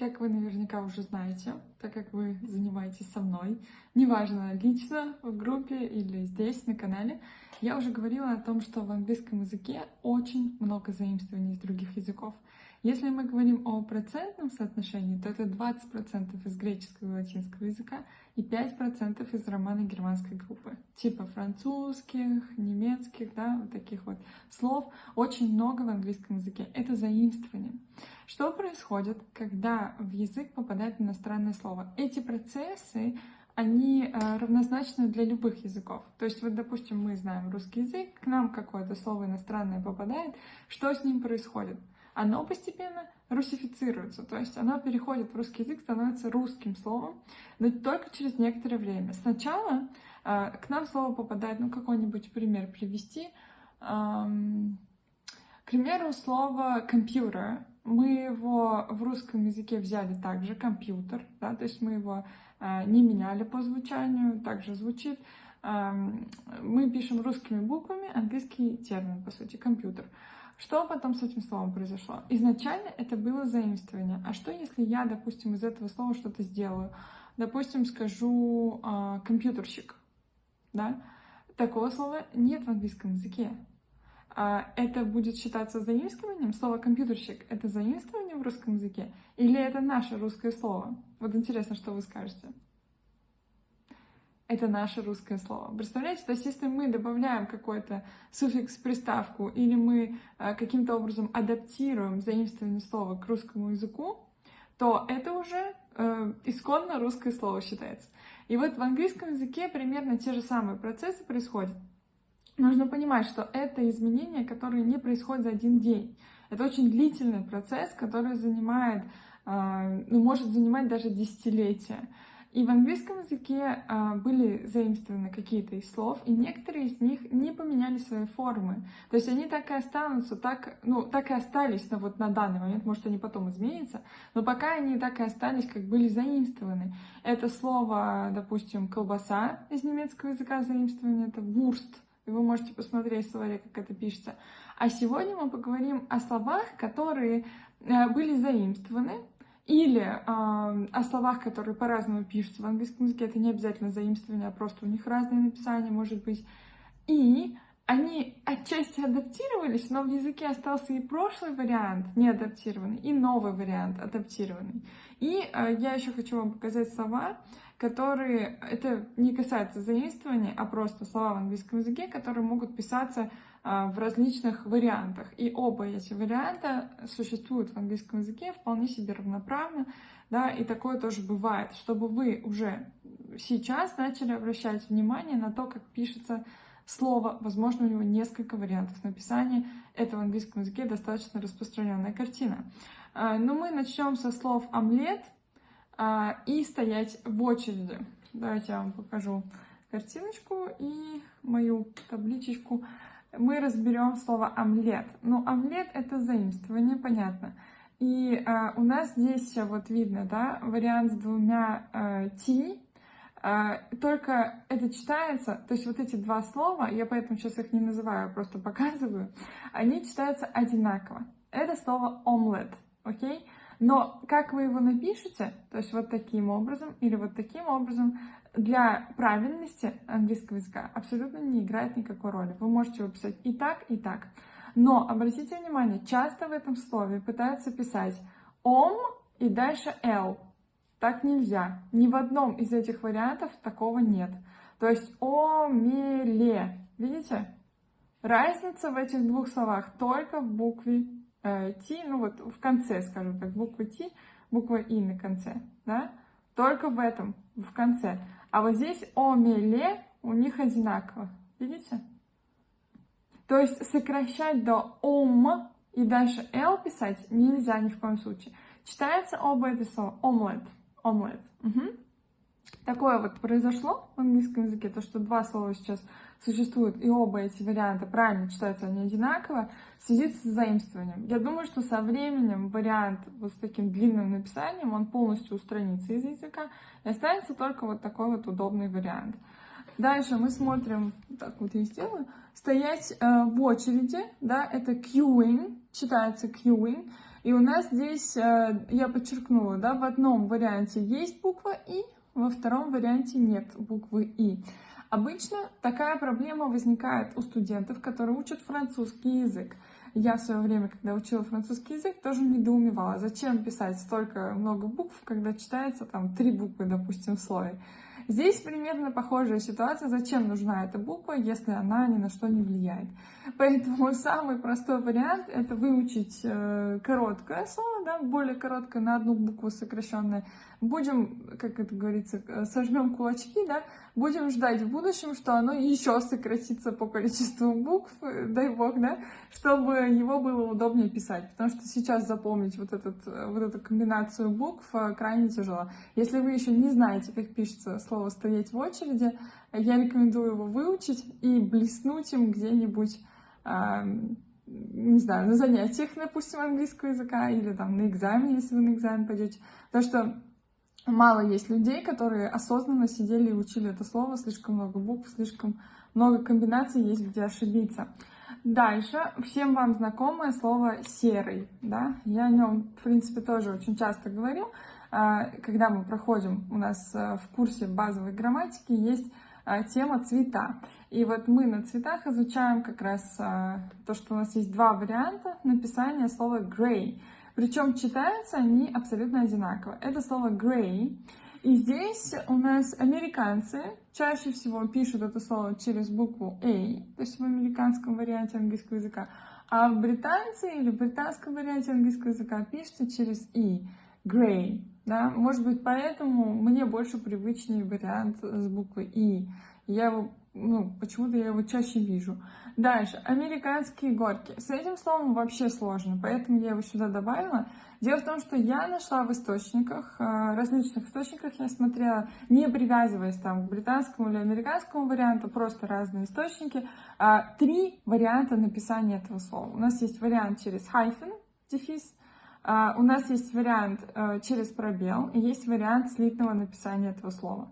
Как вы наверняка уже знаете, так как вы занимаетесь со мной, неважно, лично, в группе или здесь, на канале, я уже говорила о том, что в английском языке очень много заимствований из других языков. Если мы говорим о процентном соотношении, то это 20% из греческого и латинского языка и 5% из романо-германской группы. Типа французских, немецких, да, вот таких вот слов. Очень много в английском языке. Это заимствование. Что происходит, когда в язык попадает иностранное слово? Эти процессы они э, равнозначны для любых языков. То есть, вот, допустим, мы знаем русский язык, к нам какое-то слово иностранное попадает, что с ним происходит? Оно постепенно русифицируется, то есть оно переходит в русский язык, становится русским словом, но только через некоторое время. Сначала э, к нам слово попадает, ну, какой-нибудь пример привести. Эм, к примеру, слово «компьютер». Мы его в русском языке взяли также, компьютер, да, то есть мы его э, не меняли по звучанию, также звучит. Э, мы пишем русскими буквами английский термин, по сути, компьютер. Что потом с этим словом произошло? Изначально это было заимствование. А что, если я, допустим, из этого слова что-то сделаю? Допустим, скажу э, компьютерщик, да? Такого слова нет в английском языке. А это будет считаться заимствованием? Слово «компьютерщик» — это заимствование в русском языке? Или это наше русское слово? Вот интересно, что вы скажете это наше русское слово. Представляете, то есть если мы добавляем какой-то суффикс, приставку, или мы э, каким-то образом адаптируем заимствование слова к русскому языку, то это уже э, исконно русское слово считается. И вот в английском языке примерно те же самые процессы происходят. Нужно понимать, что это изменения, которые не происходят за один день. Это очень длительный процесс, который занимает, э, ну, может занимать даже десятилетия. И в английском языке а, были заимствованы какие-то из слов, и некоторые из них не поменяли свои формы. То есть они так и останутся, так, ну, так и остались на, вот, на данный момент, может, они потом изменятся, но пока они так и остались, как были заимствованы. Это слово, допустим, колбаса из немецкого языка заимствование, это вурст, и вы можете посмотреть в словаре, как это пишется. А сегодня мы поговорим о словах, которые э, были заимствованы, или э, о словах, которые по-разному пишутся в английском языке, это не обязательно заимствование, а просто у них разное написание может быть. И они отчасти адаптировались, но в языке остался и прошлый вариант не адаптированный, и новый вариант адаптированный. И э, я еще хочу вам показать слова, которые, это не касается заимствования, а просто слова в английском языке, которые могут писаться в различных вариантах. И оба эти варианта существуют в английском языке вполне себе равноправно, да, и такое тоже бывает, чтобы вы уже сейчас начали обращать внимание на то, как пишется слово, возможно, у него несколько вариантов написания. Это в английском языке достаточно распространенная картина. А, но мы начнем со слов омлет а, и стоять в очереди. Давайте я вам покажу картиночку и мою табличечку мы разберем слово омлет. Ну, омлет это заимствование, понятно. И э, у нас здесь вот видно, да, вариант с двумя э, ти, э, только это читается, то есть вот эти два слова, я поэтому сейчас их не называю, просто показываю, они читаются одинаково. Это слово омлет, окей? Но как вы его напишете, то есть вот таким образом или вот таким образом, для правильности английского языка абсолютно не играет никакой роли. Вы можете его писать и так, и так. Но обратите внимание, часто в этом слове пытаются писать ом и дальше л. Так нельзя. Ни в одном из этих вариантов такого нет. То есть омеле. Видите? Разница в этих двух словах только в букве Т, ну вот в конце, скажем так, буква Т, буква И на конце, да? Только в этом, в конце. А вот здесь омеле у них одинаково. Видите? То есть сокращать до ом и дальше л писать нельзя ни в коем случае. Читается оба это слова. Омлет. Омлет. Угу. Такое вот произошло в английском языке, то, что два слова сейчас существуют, и оба эти варианта правильно читаются, они одинаково, в связи с заимствованием. Я думаю, что со временем вариант вот с таким длинным написанием, он полностью устранится из языка, и останется только вот такой вот удобный вариант. Дальше мы смотрим, так вот я сделаю, стоять э, в очереди, да, это queuing, читается queuing, И у нас здесь, э, я подчеркнула, да, в одном варианте есть буква «и», во втором варианте нет буквы «и». Обычно такая проблема возникает у студентов, которые учат французский язык. Я в свое время, когда учила французский язык, тоже недоумевала, зачем писать столько много букв, когда читается там три буквы, допустим, в слове. Здесь примерно похожая ситуация, зачем нужна эта буква, если она ни на что не влияет. Поэтому самый простой вариант это выучить э, короткое слово, да, более короткое, на одну букву сокращенное. Будем, как это говорится, э, сожмем кулачки, да, будем ждать в будущем, что оно еще сократится по количеству букв, э, дай бог, да, чтобы его было удобнее писать. Потому что сейчас запомнить вот, этот, вот эту комбинацию букв крайне тяжело. Если вы еще не знаете, как пишется слово «стоять в очереди», я рекомендую его выучить и блеснуть им где-нибудь не знаю, на занятиях, допустим, английского языка или там на экзамене, если вы на экзамен пойдете. Потому что мало есть людей, которые осознанно сидели и учили это слово, слишком много букв, слишком много комбинаций есть, где ошибиться. Дальше, всем вам знакомое слово «серый», да, я о нем, в принципе, тоже очень часто говорю, а, когда мы проходим, у нас э, в курсе базовой грамматики есть тема цвета. И вот мы на цветах изучаем как раз а, то, что у нас есть два варианта написания слова gray. Причем читаются они абсолютно одинаково. Это слово gray. И здесь у нас американцы чаще всего пишут это слово через букву A, то есть в американском варианте английского языка, а британцы или в британском варианте английского языка пишется через E, gray. Да? Может быть, поэтому мне больше привычнее вариант с буквой И. Я его, ну, почему-то я его чаще вижу. Дальше, американские горки. С этим словом вообще сложно, поэтому я его сюда добавила. Дело в том, что я нашла в источниках, э, различных источниках, я смотрела, не привязываясь там к британскому или американскому варианту, просто разные источники, а, три варианта написания этого слова. У нас есть вариант через hyphen, дефис, а, у нас есть вариант э, через пробел и есть вариант слитного написания этого слова.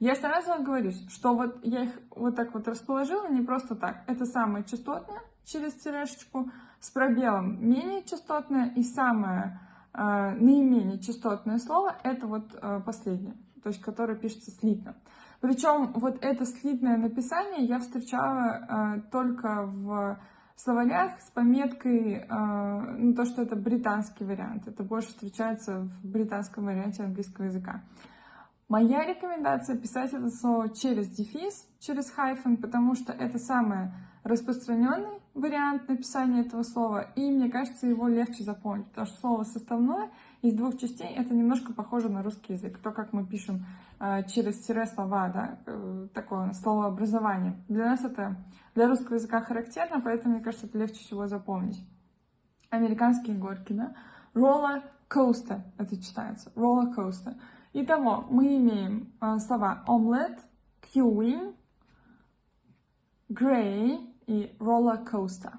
Я сразу говорю, что вот я их вот так вот расположила не просто так. Это самое частотное через тирешечку, с пробелом менее частотное и самое э, наименее частотное слово это вот э, последнее, то есть которое пишется слитно. Причем вот это слитное написание я встречала э, только в словарях с пометкой, э, ну, то, что это британский вариант. Это больше встречается в британском варианте английского языка. Моя рекомендация писать это слово через дефис, через хайфен, потому что это самый распространенный вариант написания этого слова, и мне кажется, его легче запомнить, потому что слово составное из двух частей, это немножко похоже на русский язык, то, как мы пишем э, через тире слова, да, э, такое словообразование. Для нас это для русского языка характерно, поэтому, мне кажется, это легче всего запомнить. Американские горки, да? Roller coaster, это читается, roller coaster. Итого, мы имеем э, слова omelette, queuing, gray и roller coaster.